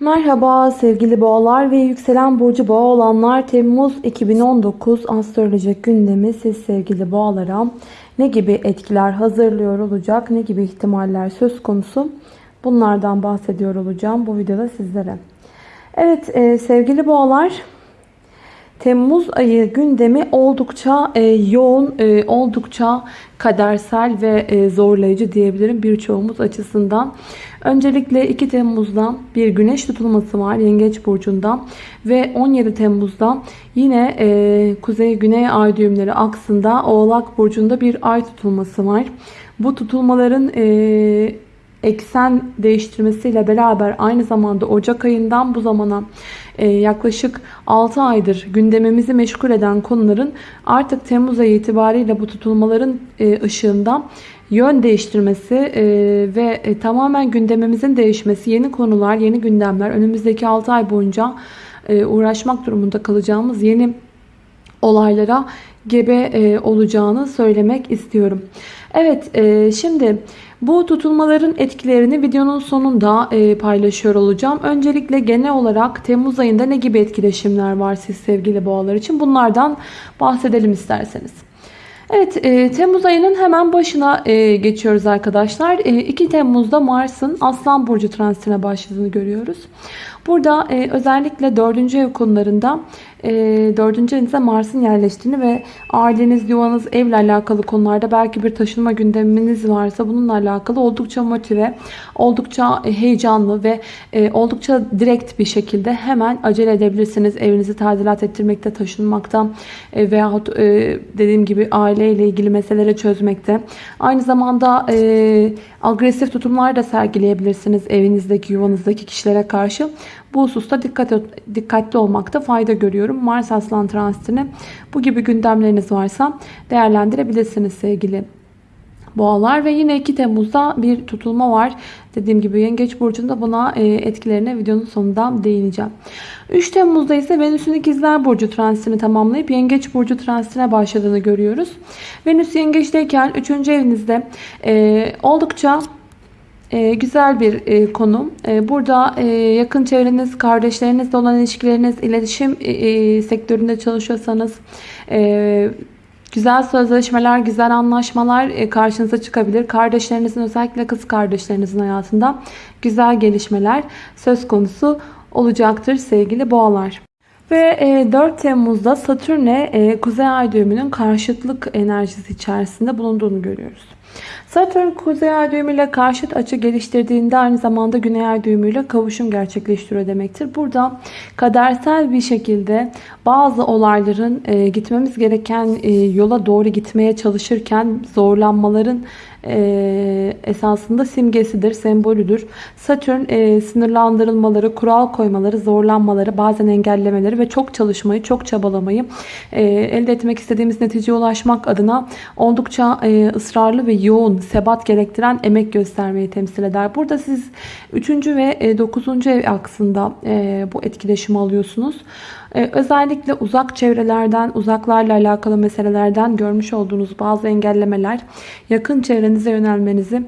Merhaba sevgili boğalar ve yükselen burcu boğa olanlar Temmuz 2019 astrolojik gündemi siz sevgili boğalara ne gibi etkiler hazırlıyor olacak ne gibi ihtimaller söz konusu bunlardan bahsediyor olacağım bu videoda sizlere. Evet e, sevgili boğalar Temmuz ayı gündemi oldukça e, yoğun, e, oldukça kadersel ve e, zorlayıcı diyebilirim birçoğumuz açısından. Öncelikle 2 Temmuz'da bir güneş tutulması var Yengeç Burcu'nda ve 17 Temmuz'da yine e, Kuzey-Güney ay düğümleri aksında Oğlak Burcu'nda bir ay tutulması var. Bu tutulmaların e, eksen değiştirmesiyle beraber aynı zamanda Ocak ayından bu zamana e, yaklaşık 6 aydır gündemimizi meşgul eden konuların artık Temmuz ayı itibariyle bu tutulmaların e, ışığında yön değiştirmesi e, ve tamamen gündemimizin değişmesi, yeni konular, yeni gündemler, önümüzdeki 6 ay boyunca uğraşmak durumunda kalacağımız yeni olaylara gebe olacağını söylemek istiyorum. Evet şimdi bu tutulmaların etkilerini videonun sonunda e, paylaşıyor olacağım. Öncelikle genel olarak Temmuz ayında ne gibi etkileşimler var siz sevgili boğalar için bunlardan bahsedelim isterseniz. Evet e, Temmuz ayının hemen başına e, geçiyoruz arkadaşlar. E, 2 Temmuz'da Mars'ın Aslan Burcu transitine başladığını görüyoruz. Burada e, özellikle 4. ev konularında e, 4. evinizde Mars'ın yerleştiğini ve aileniz, yuvanız, evle alakalı konularda belki bir taşınma gündeminiz varsa bununla alakalı oldukça motive, oldukça e, heyecanlı ve e, oldukça direkt bir şekilde hemen acele edebilirsiniz. Evinizi tadilat ettirmekte, taşınmakta e, veyahut e, dediğim gibi aileyle ilgili meseleleri çözmekte. Aynı zamanda e, agresif tutumlar da sergileyebilirsiniz evinizdeki, yuvanızdaki kişilere karşı. Bu hususta dikkat, dikkatli olmakta fayda görüyorum. Mars Aslan transitini bu gibi gündemleriniz varsa değerlendirebilirsiniz sevgili boğalar. Ve yine 2 Temmuz'da bir tutulma var. Dediğim gibi Yengeç Burcu'nda buna e, etkilerine videonun sonunda değineceğim. 3 Temmuz'da ise Venüs'ün ikizler Burcu transitini tamamlayıp Yengeç Burcu transitine başladığını görüyoruz. Venüs Yengeç'teyken 3. evinizde e, oldukça e, güzel bir e, konu. E, burada e, yakın çevreniz, kardeşlerinizle olan ilişkileriniz, iletişim e, e, sektöründe çalışıyorsanız e, güzel sözleşmeler, güzel anlaşmalar e, karşınıza çıkabilir. Kardeşlerinizin özellikle kız kardeşlerinizin hayatında güzel gelişmeler söz konusu olacaktır sevgili boğalar. Ve 4 e, Temmuz'da Satürn'e e, Kuzey Ay düğümünün karşıtlık enerjisi içerisinde bulunduğunu görüyoruz. Satürn Kuzey Ay düğümüyle karşıt açı geliştirdiğinde aynı zamanda Güney Ay düğümüyle kavuşum gerçekleştiriyor demektir. Burada kadersel bir şekilde bazı olayların e, gitmemiz gereken yola doğru gitmeye çalışırken zorlanmaların e, esasında simgesidir, sembolüdür. Satürn e, sınırlandırılmaları, kural koymaları, zorlanmaları, bazen engellemeleri ve çok çalışmayı, çok çabalamayı e, elde etmek istediğimiz neticeye ulaşmak adına oldukça e, ısrarlı ve yoğun, sebat gerektiren emek göstermeyi temsil eder. Burada siz 3. ve 9. ev aksında e, bu etkileşimi alıyorsunuz. Ee, özellikle uzak çevrelerden, uzaklarla alakalı meselelerden görmüş olduğunuz bazı engellemeler yakın çevrenize yönelmenizi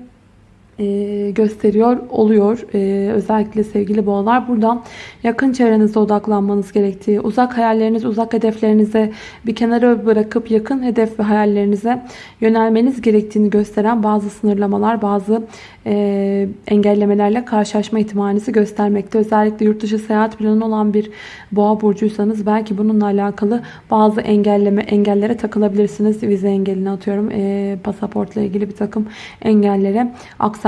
e, gösteriyor oluyor. E, özellikle sevgili boğalar buradan yakın çevrenizde odaklanmanız gerektiği, uzak hayalleriniz, uzak hedeflerinize bir kenara bırakıp yakın hedef ve hayallerinize yönelmeniz gerektiğini gösteren bazı sınırlamalar, bazı e, engellemelerle karşılaşma ihtimalinizi göstermekte. Özellikle yurt dışı seyahat planı olan bir boğa burcuysanız belki bununla alakalı bazı engelleme engellere takılabilirsiniz. Vize engeline atıyorum. Pasaportla ilgili bir takım engellere,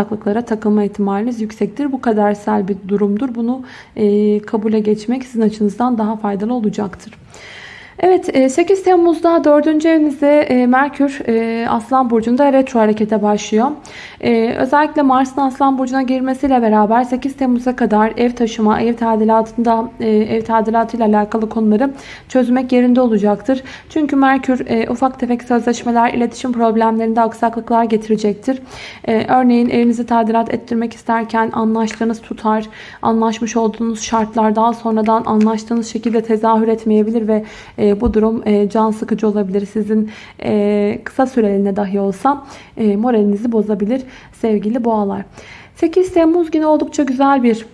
aksaklıklara takılma ihtimaliniz yüksektir. Bu kadersel bir durumdur. Bunu e, kabule geçmek sizin açınızdan daha faydalı olacaktır. Evet 8 e, Temmuz'da 4. evinizde e, Merkür e, Aslan Burcu'nda retro harekete başlıyor. Özellikle Mars'ın Aslan Burcu'na girmesiyle beraber 8 Temmuz'a kadar ev taşıma, ev tadilatında ev tadilatıyla alakalı konuları çözmek yerinde olacaktır. Çünkü Merkür ufak tefek sözleşmeler, iletişim problemlerinde aksaklıklar getirecektir. Örneğin evinizi tadilat ettirmek isterken anlaştığınız tutar, anlaşmış olduğunuz şartlar daha sonradan anlaştığınız şekilde tezahür etmeyebilir ve e, bu durum e, can sıkıcı olabilir. Sizin e, kısa süreliğine dahi olsa e, moralinizi bozabilir sevgili boğalar. 8 Temmuz günü oldukça güzel bir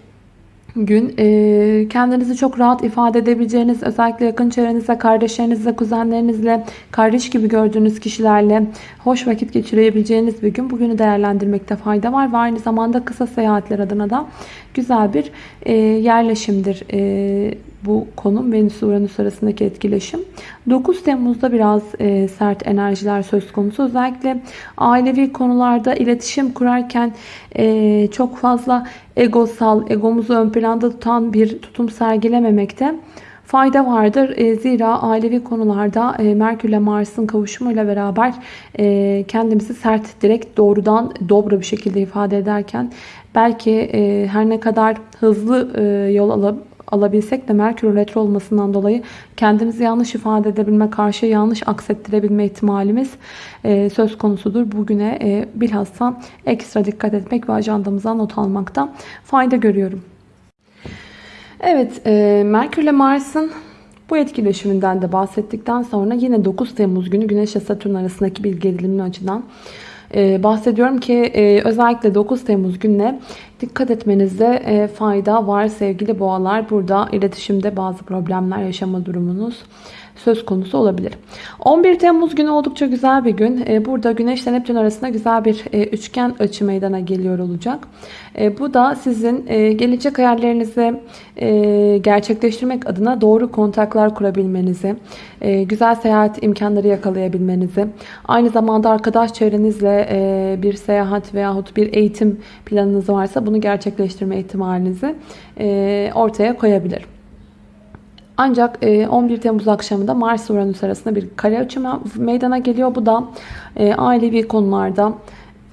gün. E, kendinizi çok rahat ifade edebileceğiniz, özellikle yakın çevrenizle, kardeşlerinizle, kuzenlerinizle, kardeş gibi gördüğünüz kişilerle hoş vakit geçirebileceğiniz bir gün. Bugünü değerlendirmekte fayda var ve aynı zamanda kısa seyahatler adına da güzel bir e, yerleşimdir. E, bu konum Venüs Uranüs arasındaki etkileşim. 9 Temmuz'da biraz e, sert enerjiler söz konusu. Özellikle ailevi konularda iletişim kurarken e, çok fazla egosal, egomuzu ön planda tutan bir tutum sergilememekte fayda vardır. E, zira ailevi konularda e, Merkür ile Mars'ın kavuşumuyla beraber e, kendimizi sert, direkt, doğrudan, dobra bir şekilde ifade ederken belki her ne kadar hızlı yol alıp alabilsek de Merkür retro olmasından dolayı kendimizi yanlış ifade edebilme, karşı yanlış aksettirebilme ihtimalimiz e, söz konusudur. Bugüne e, bilhassa ekstra dikkat etmek ve ajandamıza not almakta fayda görüyorum. Evet, e, Merkür ile Mars'ın bu etkileşiminden de bahsettikten sonra yine 9 Temmuz günü Güneş ile Satürn arasındaki bir gerilimli açıdan e, bahsediyorum ki e, özellikle 9 Temmuz gününe dikkat etmenizde e, fayda var sevgili boğalar. Burada iletişimde bazı problemler yaşama durumunuz söz konusu olabilir. 11 Temmuz günü oldukça güzel bir gün. E, burada Güneş ile Neptün arasında güzel bir e, üçgen açı meydana geliyor olacak. Bu da sizin gelecek hayallerinizi gerçekleştirmek adına doğru kontaklar kurabilmenizi, güzel seyahat imkanları yakalayabilmenizi, aynı zamanda arkadaş çevrenizle bir seyahat veyahut bir eğitim planınız varsa bunu gerçekleştirme ihtimalinizi ortaya koyabilir. Ancak 11 e, Temmuz akşamında Mars Uranüs arasında bir kare açı meydana geliyor. Bu da e, ailevi konularda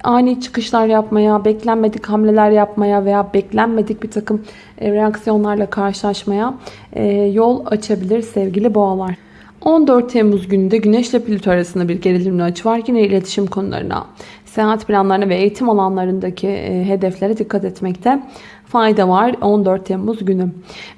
ani çıkışlar yapmaya, beklenmedik hamleler yapmaya veya beklenmedik bir takım e, reaksiyonlarla karşılaşmaya yol açabilir sevgili boğalar. 14 Temmuz gününde Güneş ile Plüto arasında bir gerilimli açı var. Yine iletişim konularına, seyahat planlarına ve eğitim alanlarındaki hedeflere dikkat etmekte fayda var 14 Temmuz günü.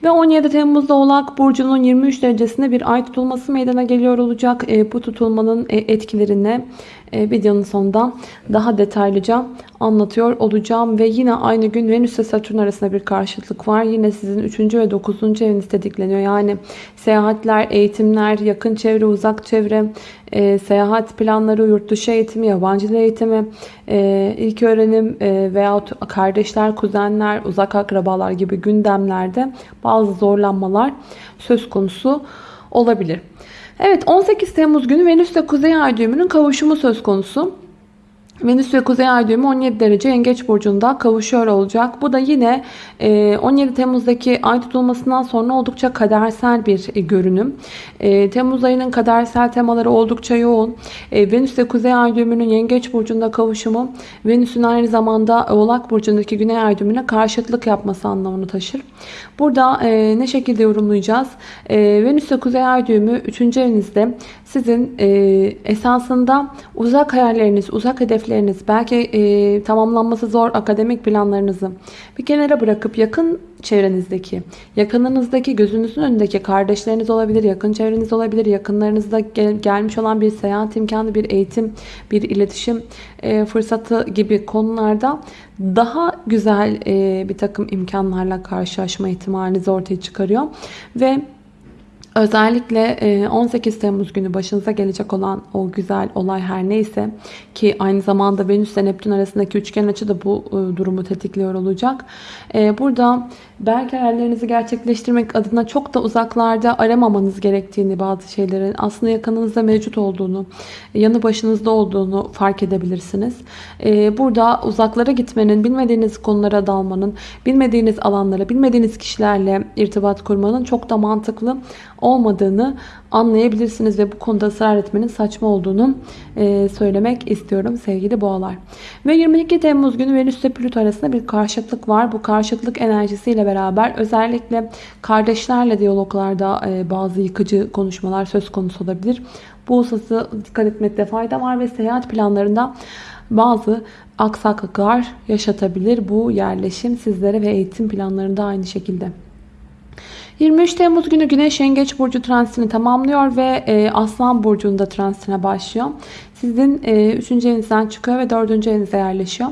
Ve 17 Temmuz'da Oğlak Burcu'nun 23 derecesinde bir ay tutulması meydana geliyor olacak. E, bu tutulmanın e, etkilerini e, videonun sonunda daha detaylıca anlatıyor olacağım. Ve yine aynı gün Venüs ve Satürn arasında bir karşıtlık var. Yine sizin 3. ve 9. eviniz tetikleniyor. Yani seyahatler, eğitimler, yakın çevre, uzak çevre, e, seyahat planları, yurt dışı eğitimi, yabancı eğitimi, e, ilk öğrenim e, veyahut kardeşler, kuzenler, uzak akrabalar gibi gündemlerde bazı zorlanmalar söz konusu olabilir. Evet 18 Temmuz günü Venüs ile Kuzey Ay düğümünün kavuşumu söz konusu. Venüs ve Kuzey Ay düğümü 17 derece Yengeç burcunda kavuşuyor olacak. Bu da yine 17 e, Temmuz'daki ay tutulmasından sonra oldukça kadersel bir e, görünüm. E, Temmuz ayının kadersel temaları oldukça yoğun. Venüs ve Kuzey Ay düğümünün Yengeç burcunda kavuşumu Venüs'ün aynı zamanda Oğlak burcundaki Güney Ay düğümüne karşıtlık yapması anlamını taşır. Burada ne şekilde yorumlayacağız? Venüs ve Kuzey Ay düğümü 3. evinizde sizin esasında uzak hayalleriniz, uzak hedefleriniz hedefleriniz, belki e, tamamlanması zor akademik planlarınızı bir kenara bırakıp yakın çevrenizdeki, yakınınızdaki, gözünüzün önündeki kardeşleriniz olabilir, yakın çevreniz olabilir, yakınlarınızda gel, gelmiş olan bir seyahat imkanı, bir eğitim, bir iletişim e, fırsatı gibi konularda daha güzel e, bir takım imkanlarla karşılaşma ihtimalinizi ortaya çıkarıyor. Ve Özellikle 18 e, Temmuz günü başınıza gelecek olan o güzel olay her neyse ki aynı zamanda Venüs ile Neptün arasındaki üçgen açı da bu e, durumu tetikliyor olacak. E, burada belki hayallerinizi gerçekleştirmek adına çok da uzaklarda aramamanız gerektiğini bazı şeylerin aslında yakınınızda mevcut olduğunu, yanı başınızda olduğunu fark edebilirsiniz. Burada uzaklara gitmenin, bilmediğiniz konulara dalmanın, bilmediğiniz alanlara, bilmediğiniz kişilerle irtibat kurmanın çok da mantıklı olmadığını anlayabilirsiniz ve bu konuda ısrar etmenin saçma olduğunu e, söylemek istiyorum sevgili boğalar. Ve 22 Temmuz günü Venüs ile Plüto arasında bir karşıtlık var. Bu karşıtlık enerjisiyle beraber özellikle kardeşlerle diyaloglarda e, bazı yıkıcı konuşmalar söz konusu olabilir. Bu hususa dikkat etmekte fayda var ve seyahat planlarında bazı aksaklıklar yaşatabilir bu yerleşim sizlere ve eğitim planlarında aynı şekilde. 23 Temmuz günü Güneş Yengeç Burcu transitini tamamlıyor ve e, Aslan Burcu'nda transitine başlıyor. Sizin 3. evinizden çıkıyor ve 4. evinize yerleşiyor.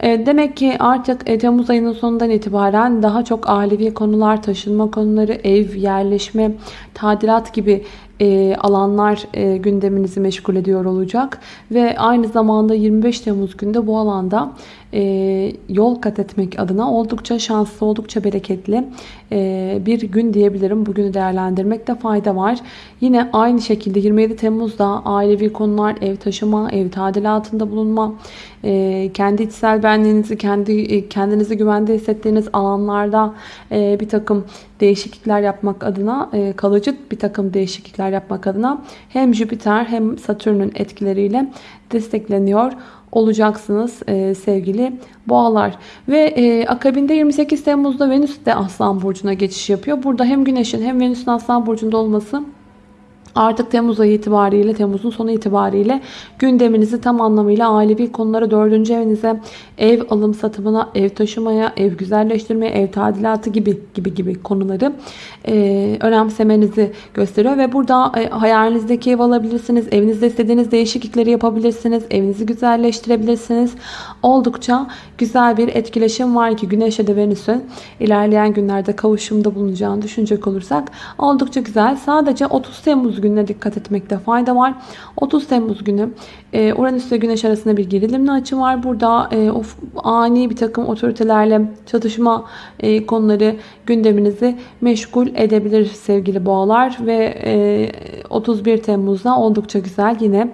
E, demek ki artık e, Temmuz ayının sonundan itibaren daha çok ailevi konular, taşınma konuları, ev, yerleşme, tadilat gibi e, alanlar e, gündeminizi meşgul ediyor olacak. Ve aynı zamanda 25 Temmuz günde bu alanda e, yol kat etmek adına oldukça şanslı, oldukça bereketli e, bir gün diyebilirim. Bugünü değerlendirmekte fayda var. Yine aynı şekilde 27 Temmuz'da ailevi konular, ev taşıma, ev tadilatında bulunma, e, kendi içsel benliğinizi, kendi e, kendinizi güvende hissettiğiniz alanlarda e, bir takım değişiklikler yapmak adına, e, kalıcı bir takım değişiklikler yapmak adına hem Jüpiter hem Satürn'ün etkileriyle destekleniyor olacaksınız e, sevgili boğalar. Ve e, akabinde 28 Temmuz'da Venüs de Aslan Burcu'na geçiş yapıyor. Burada hem Güneş'in hem Venüs'ün Aslan Burcu'nda olması Artık Temmuz ayı itibariyle, Temmuz'un sonu itibariyle gündeminizi tam anlamıyla ailevi konulara, dördüncü evinize, ev alım satımına, ev taşımaya, ev güzelleştirmeye, ev tadilatı gibi gibi gibi konuları e, önemsemenizi gösteriyor. Ve burada e, hayalinizdeki ev alabilirsiniz, evinizde istediğiniz değişiklikleri yapabilirsiniz, evinizi güzelleştirebilirsiniz. Oldukça güzel bir etkileşim var ki Güneş'e de Venüs'ün ilerleyen günlerde kavuşumda bulunacağını düşünecek olursak oldukça güzel. Sadece 30 Temmuz gününe dikkat etmekte fayda var. 30 Temmuz günü e, Uranüs ve Güneş arasında bir gerilimli açı var. Burada e, of, ani bir takım otoritelerle çatışma e, konuları gündeminizi meşgul edebilir sevgili boğalar. Ve e, 31 Temmuz'da oldukça güzel yine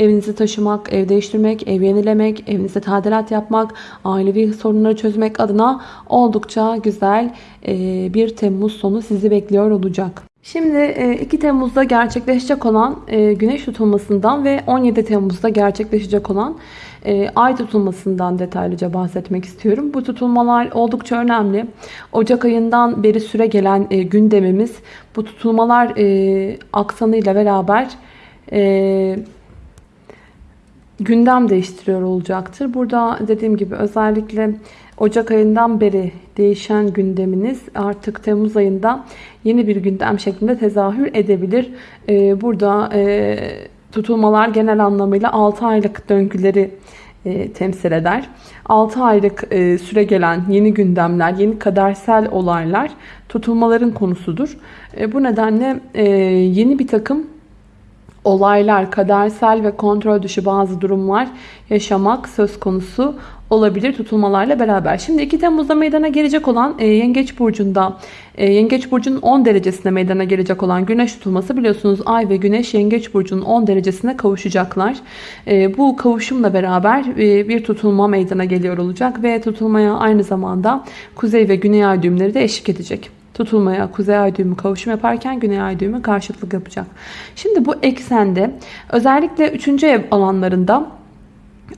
evinizi taşımak, ev değiştirmek, ev yenilemek, evinizde tadilat yapmak, ailevi sorunları çözmek adına oldukça güzel e, bir Temmuz sonu sizi bekliyor olacak. Şimdi 2 e, Temmuz'da gerçekleşecek olan e, güneş tutulmasından ve 17 Temmuz'da gerçekleşecek olan e, ay tutulmasından detaylıca bahsetmek istiyorum. Bu tutulmalar oldukça önemli. Ocak ayından beri süre gelen gündemimiz bu tutulmalar aksanıyla beraber gündem değiştiriyor olacaktır. Burada dediğim gibi özellikle Ocak ayından beri değişen gündeminiz artık Temmuz ayında yeni bir gündem şeklinde tezahür edebilir. Ee, burada e, tutulmalar genel anlamıyla 6 aylık döngüleri e, temsil eder. 6 aylık e, süre gelen yeni gündemler, yeni kadersel olaylar tutulmaların konusudur. Bu nedenle yeni bir takım olaylar, kadersel ve kontrol dışı bazı durumlar yaşamak söz konusu olabilir tutulmalarla beraber. Şimdi 2 Temmuz'da meydana gelecek olan e, Yengeç Burcu'nda e, Yengeç Burcu'nun 10 derecesinde meydana gelecek olan güneş tutulması biliyorsunuz Ay ve Güneş Yengeç Burcu'nun 10 derecesine kavuşacaklar. E, bu kavuşumla beraber e, bir tutulma meydana geliyor olacak ve tutulmaya aynı zamanda Kuzey ve Güney ay düğümleri de eşlik edecek tutulmaya kuzey ay düğümü kavuşum yaparken güney ay düğümü karşıtlık yapacak. Şimdi bu eksende özellikle 3. ev alanlarında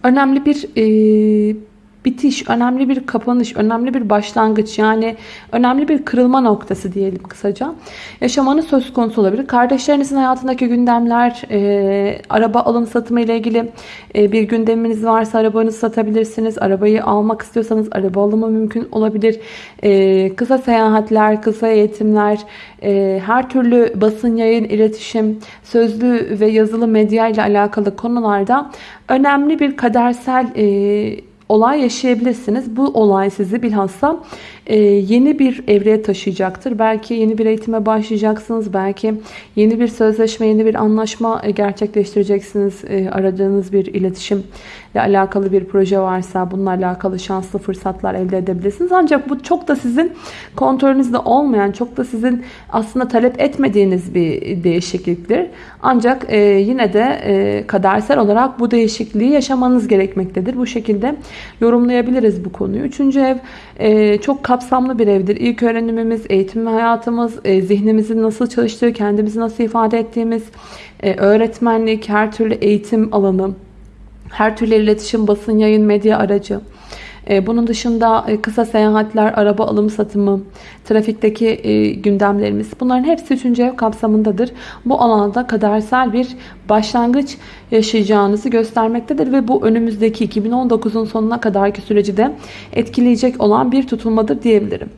önemli bir e, bitiş, önemli bir kapanış, önemli bir başlangıç yani önemli bir kırılma noktası diyelim kısaca. Yaşamanız söz konusu olabilir. Kardeşlerinizin hayatındaki gündemler, e, araba alım satımı ile ilgili e, bir gündeminiz varsa arabanızı satabilirsiniz. Arabayı almak istiyorsanız araba alımı mümkün olabilir. E, kısa seyahatler, kısa eğitimler, e, her türlü basın, yayın, iletişim, sözlü ve yazılı medya ile alakalı konularda önemli bir kadersel e, olay yaşayabilirsiniz. Bu olay sizi bilhassa e, yeni bir evreye taşıyacaktır. Belki yeni bir eğitime başlayacaksınız. Belki yeni bir sözleşme, yeni bir anlaşma e, gerçekleştireceksiniz. E, aradığınız bir iletişim ile alakalı bir proje varsa bununla alakalı şanslı fırsatlar elde edebilirsiniz. Ancak bu çok da sizin kontrolünüzde olmayan, çok da sizin aslında talep etmediğiniz bir değişikliktir. Ancak e, yine de e, kadersel olarak bu değişikliği yaşamanız gerekmektedir. Bu şekilde yorumlayabiliriz bu konuyu. Üçüncü ev e, çok kapsamlı bir evdir. İlk öğrenimimiz, eğitim hayatımız, e, zihnimizin nasıl çalıştığı, kendimizi nasıl ifade ettiğimiz, e, öğretmenlik, her türlü eğitim alanı, her türlü iletişim, basın, yayın, medya aracı. E, bunun dışında e, kısa seyahatler, araba alım satımı, trafikteki e, gündemlerimiz bunların hepsi 3. ev kapsamındadır. Bu alanda kadersel bir başlangıç yaşayacağınızı göstermektedir ve bu önümüzdeki 2019'un sonuna kadarki süreci de etkileyecek olan bir tutulmadır diyebilirim.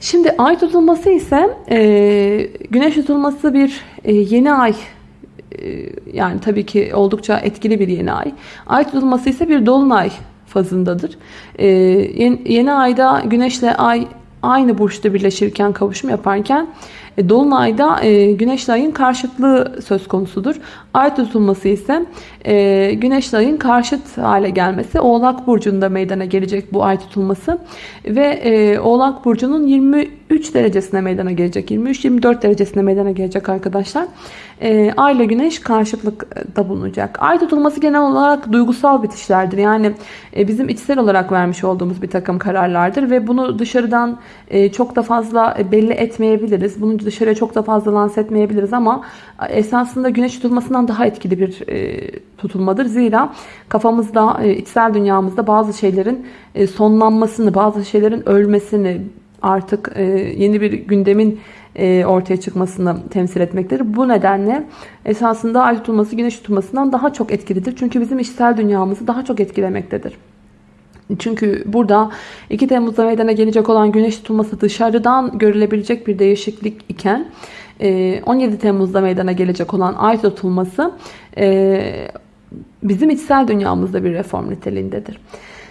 Şimdi ay tutulması ise güneş tutulması bir yeni ay yani tabii ki oldukça etkili bir yeni ay. Ay tutulması ise bir dolunay fazındadır. E, yeni, yeni ayda güneşle ay aynı burçta birleşirken kavuşum yaparken e, Dolunay'da e, Güneşle Ay'ın karşıtlığı söz konusudur. Ay tutulması ise e, Güneşle Ay'ın karşıt hale gelmesi. Oğlak Burcu'nda meydana gelecek bu ay tutulması. Ve e, Oğlak Burcu'nun 23 derecesine meydana gelecek. 23-24 derecesine meydana gelecek arkadaşlar. E, Ay ile Güneş karşıtlıkta bulunacak. Ay tutulması genel olarak duygusal bitişlerdir. Yani bizim içsel olarak vermiş olduğumuz bir takım kararlardır. Ve bunu dışarıdan çok da fazla belli etmeyebiliriz. Bunu dışarıya çok da fazla lanse etmeyebiliriz ama esasında güneş tutulmasından daha etkili bir e, tutulmadır. Zira kafamızda, e, içsel dünyamızda bazı şeylerin e, sonlanmasını, bazı şeylerin ölmesini, artık yeni bir gündemin ortaya çıkmasını temsil etmektedir. Bu nedenle esasında ay tutulması güneş tutulmasından daha çok etkilidir. Çünkü bizim içsel dünyamızı daha çok etkilemektedir. Çünkü burada 2 Temmuz'da meydana gelecek olan güneş tutulması dışarıdan görülebilecek bir değişiklik iken 17 e, Temmuz'da meydana gelecek olan ay tutulması e, bizim içsel dünyamızda bir reform niteliğindedir.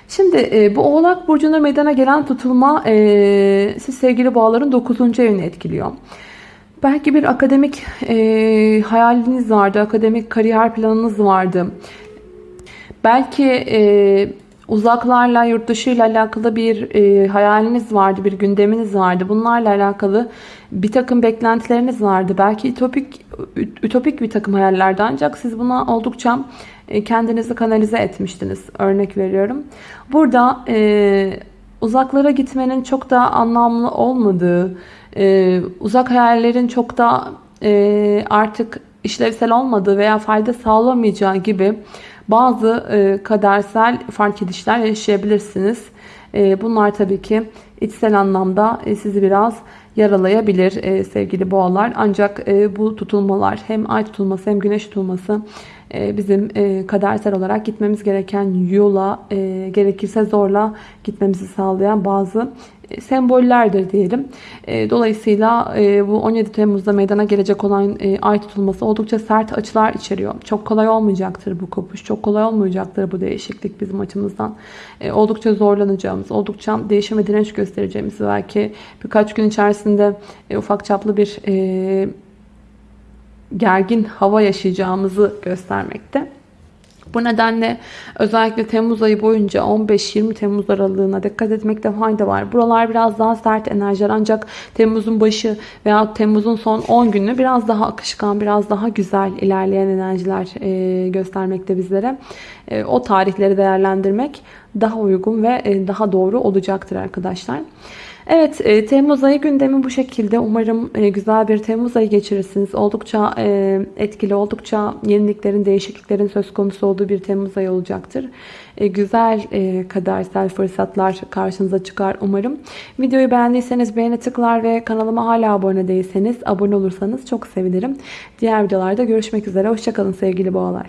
Şimdi e, bu Oğlak Burcu'nda meydana gelen tutulma siz sevgili boğaların 9. evini etkiliyor. Belki bir akademik hayaliniz vardı, akademik kariyer planınız vardı. Belki uzaklarla, yurt dışı ile alakalı bir e, hayaliniz vardı, bir gündeminiz vardı. Bunlarla alakalı bir takım beklentileriniz vardı. Belki ütopik, ütopik bir takım hayallerdi ancak siz buna oldukça e, kendinizi kanalize etmiştiniz. Örnek veriyorum. Burada e, uzaklara gitmenin çok da anlamlı olmadığı, e, uzak hayallerin çok da e, artık işlevsel olmadığı veya fayda sağlamayacağı gibi bazı e, kadersel fark edişler yaşayabilirsiniz. E, bunlar tabii ki içsel anlamda e, sizi biraz yaralayabilir e, sevgili boğalar. Ancak e, bu tutulmalar hem ay tutulması hem güneş tutulması bizim e, kadersel olarak gitmemiz gereken yola e, gerekirse zorla gitmemizi sağlayan bazı e, sembollerdir diyelim. Dolayısıyla bu 17 Temmuz'da meydana gelecek olan ay tutulması oldukça sert açılar içeriyor. Çok kolay olmayacaktır bu kopuş. Çok kolay olmayacaktır bu değişiklik bizim açımızdan. Oldukça zorlanacağımız, oldukça değişime direnç göstereceğimiz belki birkaç gün içerisinde ufak çaplı bir gergin hava yaşayacağımızı göstermekte. Bu nedenle özellikle Temmuz ayı boyunca 15-20 Temmuz aralığına dikkat etmekte fayda var. Buralar biraz daha sert enerjiler ancak Temmuz'un başı veya Temmuz'un son 10 günü biraz daha akışkan, biraz daha güzel ilerleyen enerjiler e, göstermekte bizlere. E, o tarihleri değerlendirmek daha uygun ve e, daha doğru olacaktır arkadaşlar. Evet e, Temmuz ayı gündemi bu şekilde. Umarım e, güzel bir Temmuz ayı geçirirsiniz. Oldukça e, etkili, oldukça yeniliklerin, değişikliklerin söz konusu olduğu bir Temmuz ayı olacaktır. E, güzel e, kadersel fırsatlar karşınıza çıkar umarım. Videoyu beğendiyseniz beğeni tıklar ve kanalıma hala abone değilseniz abone olursanız çok sevinirim. Diğer videolarda görüşmek üzere. Hoşçakalın sevgili boğalar.